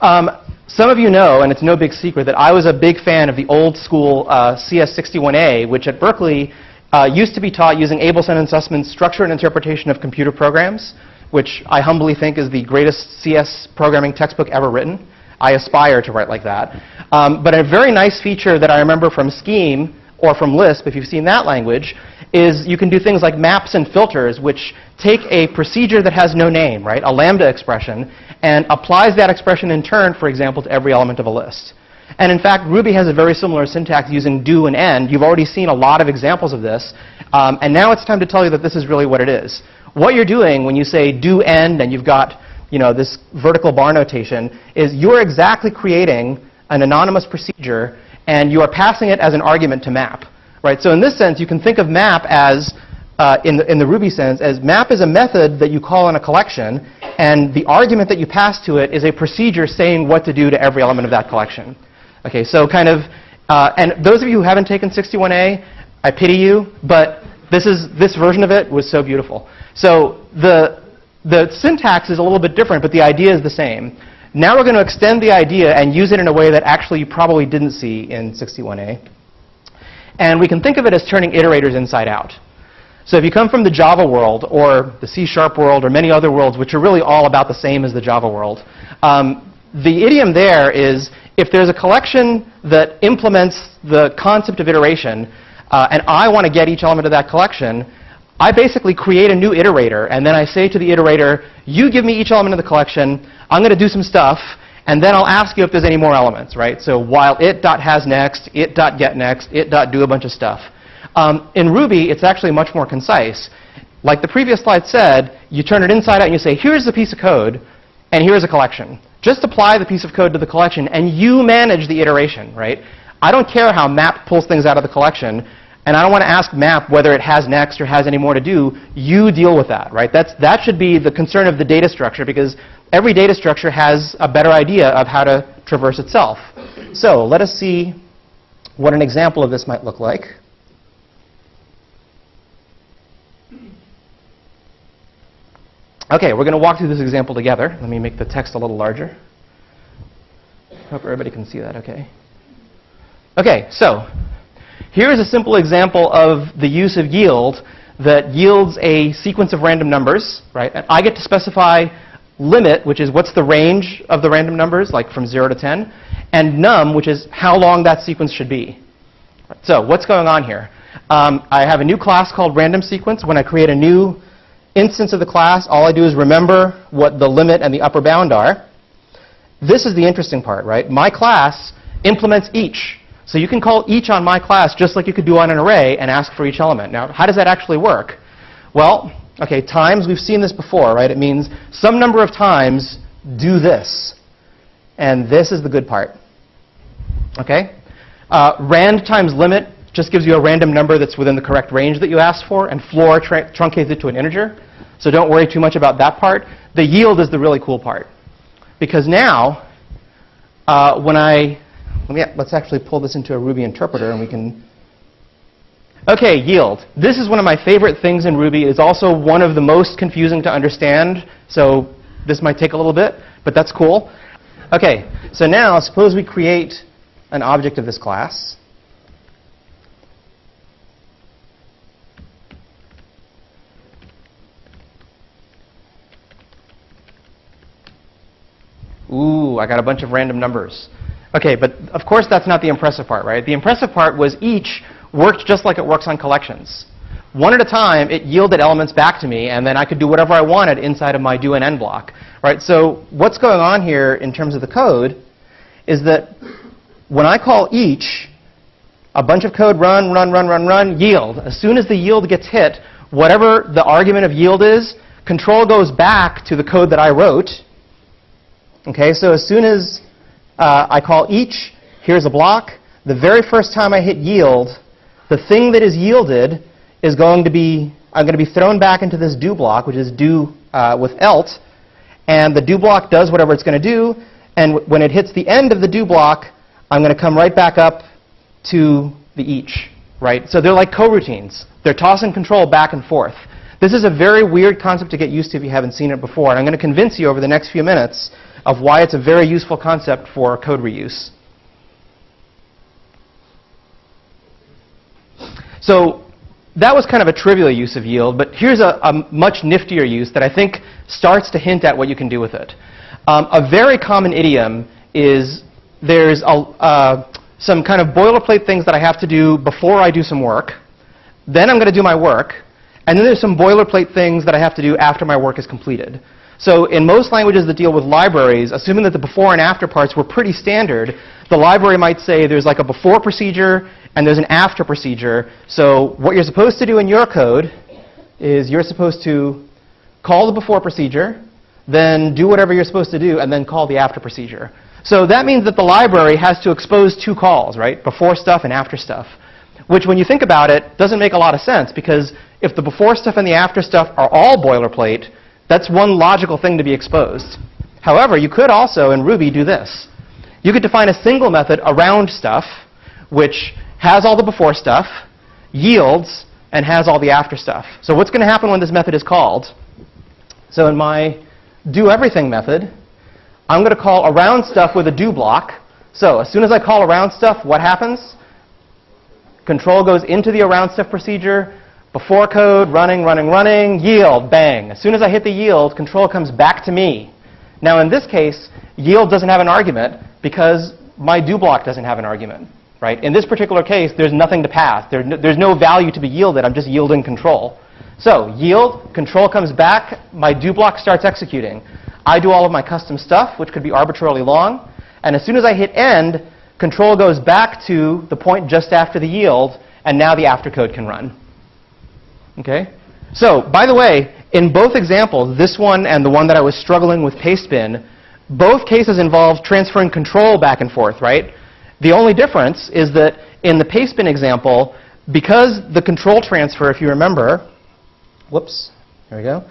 Um, some of you know, and it's no big secret, that I was a big fan of the old school uh, CS61A, which at Berkeley uh, used to be taught using Abelson and Sussman's structure and interpretation of computer programs, which I humbly think is the greatest CS programming textbook ever written. I aspire to write like that. Um, but a very nice feature that I remember from Scheme or from Lisp, if you've seen that language, is you can do things like maps and filters, which take a procedure that has no name, right, a lambda expression, and applies that expression in turn, for example, to every element of a list. And in fact, Ruby has a very similar syntax using do and end. You've already seen a lot of examples of this. Um, and now it's time to tell you that this is really what it is. What you're doing when you say do end and you've got you know, this vertical bar notation is you're exactly creating an anonymous procedure and you are passing it as an argument to map. Right? So in this sense, you can think of map as, uh, in, the, in the Ruby sense, as map is a method that you call in a collection, and the argument that you pass to it is a procedure saying what to do to every element of that collection. Okay, so kind of, uh, and those of you who haven't taken 61A, I pity you, but this, is, this version of it was so beautiful. So the, the syntax is a little bit different, but the idea is the same. Now we're going to extend the idea and use it in a way that actually you probably didn't see in 61A. And we can think of it as turning iterators inside out. So if you come from the Java world or the C-sharp world or many other worlds, which are really all about the same as the Java world, um, the idiom there is if there's a collection that implements the concept of iteration, uh, and I want to get each element of that collection, I basically create a new iterator, and then I say to the iterator, you give me each element of the collection, I'm going to do some stuff, and then I'll ask you if there's any more elements, right? So while it.hasNext, it.getNext, it.do a bunch of stuff. Um, in Ruby, it's actually much more concise. Like the previous slide said, you turn it inside out and you say, here's a piece of code, and here's a collection. Just apply the piece of code to the collection, and you manage the iteration, right? I don't care how map pulls things out of the collection. And I don't want to ask map whether it has next or has any more to do. You deal with that, right? That's, that should be the concern of the data structure because every data structure has a better idea of how to traverse itself. So let us see what an example of this might look like. Okay, we're going to walk through this example together. Let me make the text a little larger. Hope everybody can see that okay. Okay, so here is a simple example of the use of yield that yields a sequence of random numbers, right? And I get to specify limit, which is what's the range of the random numbers, like from 0 to 10, and num, which is how long that sequence should be. So what's going on here? Um, I have a new class called random sequence. When I create a new instance of the class, all I do is remember what the limit and the upper bound are. This is the interesting part, right? My class implements each. So you can call each on my class just like you could do on an array and ask for each element. Now, how does that actually work? Well, okay, times, we've seen this before, right? It means some number of times do this. And this is the good part. Okay? Uh, rand times limit just gives you a random number that's within the correct range that you asked for, and floor truncates it to an integer. So don't worry too much about that part. The yield is the really cool part. Because now, uh, when I let me, let's actually pull this into a Ruby interpreter and we can... Okay, yield. This is one of my favorite things in Ruby. It's also one of the most confusing to understand, so this might take a little bit, but that's cool. Okay, so now suppose we create an object of this class. Ooh, I got a bunch of random numbers. Okay, but of course that's not the impressive part, right? The impressive part was each worked just like it works on collections. One at a time, it yielded elements back to me, and then I could do whatever I wanted inside of my do and end block. Right? So what's going on here in terms of the code is that when I call each, a bunch of code run, run, run, run, run, yield. As soon as the yield gets hit, whatever the argument of yield is, control goes back to the code that I wrote. Okay, so as soon as uh, I call each, here's a block. The very first time I hit yield, the thing that is yielded is going to be, I'm going to be thrown back into this do block, which is do uh, with elt. And the do block does whatever it's going to do. And when it hits the end of the do block, I'm going to come right back up to the each. Right? So they're like coroutines. They're toss and control back and forth. This is a very weird concept to get used to if you haven't seen it before. And I'm going to convince you over the next few minutes of why it's a very useful concept for code reuse. So that was kind of a trivial use of yield, but here's a, a, much niftier use that I think starts to hint at what you can do with it. Um, a very common idiom is there's a, uh, some kind of boilerplate things that I have to do before I do some work. Then I'm going to do my work. And then there's some boilerplate things that I have to do after my work is completed. So in most languages that deal with libraries, assuming that the before and after parts were pretty standard, the library might say there's like a before procedure and there's an after procedure. So what you're supposed to do in your code is you're supposed to call the before procedure, then do whatever you're supposed to do, and then call the after procedure. So that means that the library has to expose two calls, right? Before stuff and after stuff. Which, when you think about it, doesn't make a lot of sense because if the before stuff and the after stuff are all boilerplate, that's one logical thing to be exposed. However, you could also, in Ruby, do this. You could define a single method around stuff, which has all the before stuff, yields, and has all the after stuff. So what's going to happen when this method is called? So in my do everything method, I'm going to call around stuff with a do block. So as soon as I call around stuff, what happens? Control goes into the around stuff procedure, before code, running, running, running, yield, bang. As soon as I hit the yield, control comes back to me. Now in this case, yield doesn't have an argument because my do block doesn't have an argument. Right? In this particular case, there's nothing to pass. There, there's no value to be yielded. I'm just yielding control. So yield, control comes back, my do block starts executing. I do all of my custom stuff, which could be arbitrarily long. And as soon as I hit end, control goes back to the point just after the yield, and now the after code can run. Okay? So, by the way, in both examples, this one and the one that I was struggling with pastebin, both cases involve transferring control back and forth, right? The only difference is that in the pastebin example, because the control transfer, if you remember, whoops, here we go.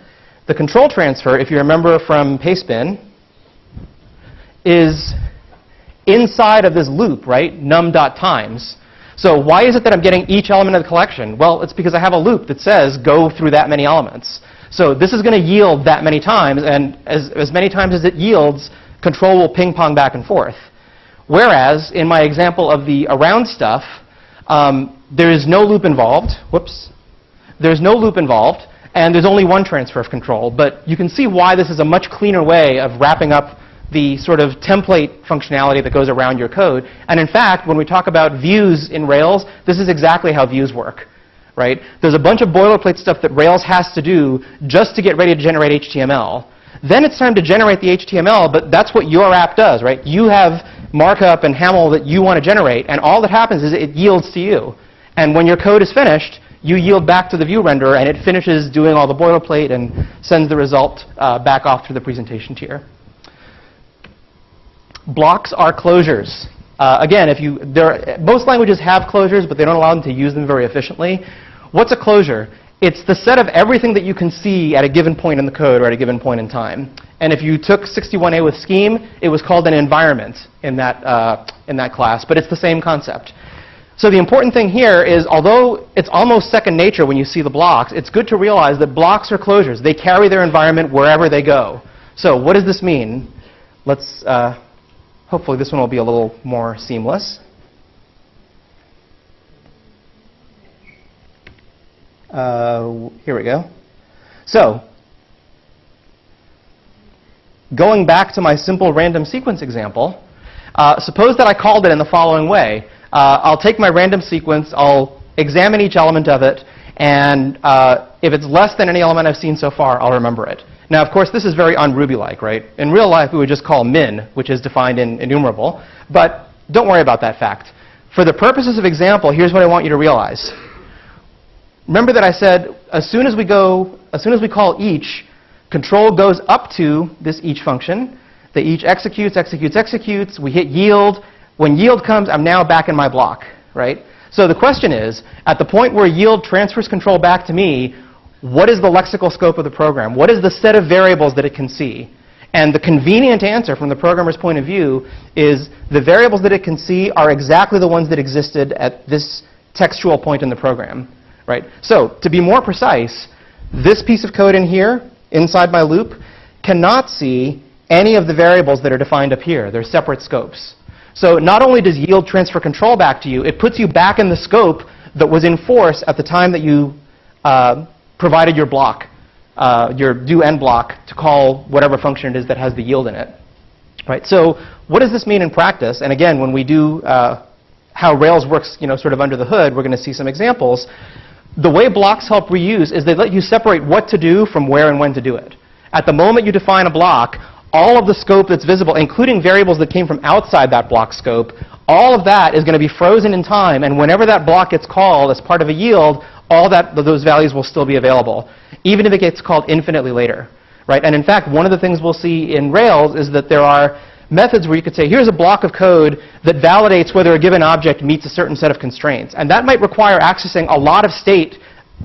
The control transfer, if you remember from pastebin, is inside of this loop, right? num.times. So why is it that I'm getting each element of the collection? Well, it's because I have a loop that says go through that many elements. So this is going to yield that many times, and as, as many times as it yields, control will ping pong back and forth. Whereas in my example of the around stuff, um, there is no loop involved. Whoops. There's no loop involved, and there's only one transfer of control. But you can see why this is a much cleaner way of wrapping up the sort of template functionality that goes around your code. And in fact, when we talk about views in Rails, this is exactly how views work. Right? There's a bunch of boilerplate stuff that Rails has to do just to get ready to generate HTML. Then it's time to generate the HTML, but that's what your app does, right? You have markup and HAML that you want to generate, and all that happens is it yields to you. And when your code is finished, you yield back to the view renderer, and it finishes doing all the boilerplate and sends the result uh, back off to the presentation tier. Blocks are closures. Uh, again, if you, there, most languages have closures, but they don't allow them to use them very efficiently. What's a closure? It's the set of everything that you can see at a given point in the code or at a given point in time. And if you took 61A with Scheme, it was called an environment in that, uh, in that class, but it's the same concept. So the important thing here is, although it's almost second nature when you see the blocks, it's good to realize that blocks are closures. They carry their environment wherever they go. So what does this mean? Let's uh, Hopefully this one will be a little more seamless. Uh, here we go. So, going back to my simple random sequence example, uh, suppose that I called it in the following way. Uh, I'll take my random sequence, I'll examine each element of it, and uh, if it's less than any element I've seen so far, I'll remember it. Now, of course, this is very un-Ruby-like, right? In real life, we would just call min, which is defined in enumerable. But don't worry about that fact. For the purposes of example, here's what I want you to realize. Remember that I said as soon as we go, as soon as we call each, control goes up to this each function. The each executes, executes, executes. We hit yield. When yield comes, I'm now back in my block, right? So the question is, at the point where yield transfers control back to me, what is the lexical scope of the program? What is the set of variables that it can see? And the convenient answer from the programmer's point of view is the variables that it can see are exactly the ones that existed at this textual point in the program. Right? So to be more precise, this piece of code in here, inside my loop, cannot see any of the variables that are defined up here. They're separate scopes. So not only does yield transfer control back to you, it puts you back in the scope that was in force at the time that you uh, provided your block, uh, your do end block, to call whatever function it is that has the yield in it. Right? So what does this mean in practice? And again, when we do uh, how Rails works you know, sort of under the hood, we're going to see some examples. The way blocks help reuse is they let you separate what to do from where and when to do it. At the moment you define a block, all of the scope that's visible, including variables that came from outside that block scope, all of that is going to be frozen in time, and whenever that block gets called as part of a yield, all that, those values will still be available, even if it gets called infinitely later. Right? And in fact, one of the things we'll see in Rails is that there are methods where you could say, here's a block of code that validates whether a given object meets a certain set of constraints. And that might require accessing a lot of state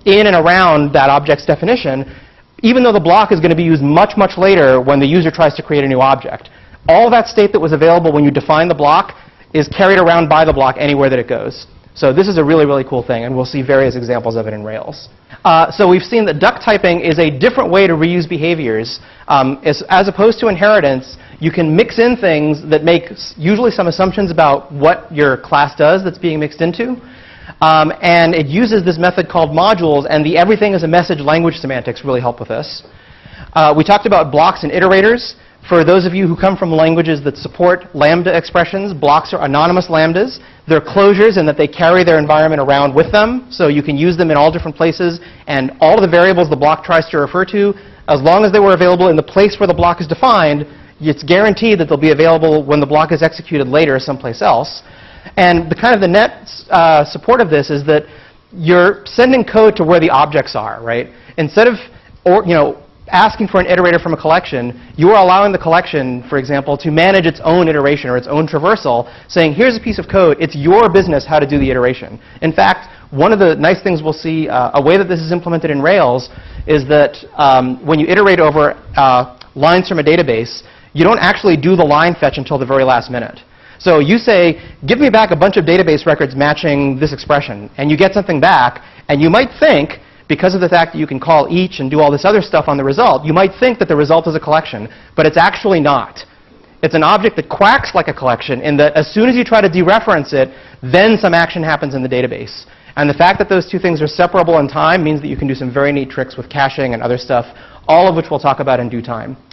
in and around that object's definition, even though the block is going to be used much, much later when the user tries to create a new object. All that state that was available when you define the block is carried around by the block anywhere that it goes. So this is a really, really cool thing, and we'll see various examples of it in Rails. Uh, so we've seen that duck typing is a different way to reuse behaviors. Um, as, as, opposed to inheritance, you can mix in things that make usually some assumptions about what your class does that's being mixed into. Um, and it uses this method called modules, and the everything is a message language semantics really help with this. Uh, we talked about blocks and iterators. For those of you who come from languages that support lambda expressions, blocks are anonymous lambdas. They're closures in that they carry their environment around with them, so you can use them in all different places, and all of the variables the block tries to refer to, as long as they were available in the place where the block is defined, it's guaranteed that they'll be available when the block is executed later someplace else. And the kind of the net uh, support of this is that you're sending code to where the objects are, right? Instead of or, you know, asking for an iterator from a collection, you are allowing the collection, for example, to manage its own iteration or its own traversal, saying, here's a piece of code, it's your business how to do the iteration. In fact, one of the nice things we'll see, uh, a way that this is implemented in Rails, is that um, when you iterate over uh, lines from a database, you don't actually do the line fetch until the very last minute. So you say, give me back a bunch of database records matching this expression, and you get something back, and you might think, because of the fact that you can call each and do all this other stuff on the result, you might think that the result is a collection, but it's actually not. It's an object that quacks like a collection in that as soon as you try to dereference it, then some action happens in the database. And the fact that those two things are separable in time means that you can do some very neat tricks with caching and other stuff, all of which we'll talk about in due time.